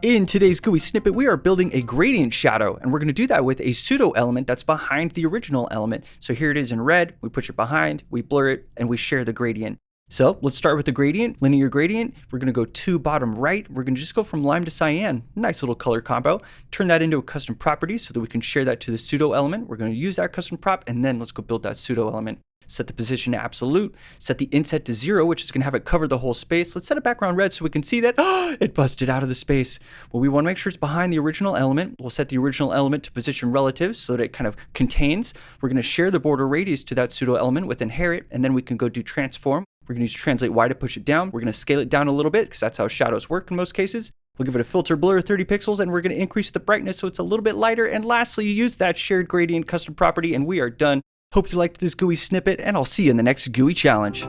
In today's GUI snippet, we are building a gradient shadow, and we're going to do that with a pseudo element that's behind the original element. So here it is in red, we push it behind, we blur it, and we share the gradient. So let's start with the gradient, linear gradient. We're going to go to bottom right. We're going to just go from lime to cyan. Nice little color combo. Turn that into a custom property so that we can share that to the pseudo element. We're going to use that custom prop, and then let's go build that pseudo element set the position to absolute, set the inset to zero, which is going to have it cover the whole space. Let's set a background red so we can see that it busted out of the space. Well, we want to make sure it's behind the original element. We'll set the original element to position relative so that it kind of contains. We're to share the border radius to that pseudo element with inherit, and then we can go do transform. We're to use translate Y to push it down. We're going to scale it down a little bit because that's how shadows work in most cases. We'll give it a filter blur 30 pixels and we're to increase the brightness so it's a little bit lighter. And lastly, use that shared gradient custom property and we are done. Hope you liked this GUI snippet, and I'll see you in the next GUI challenge.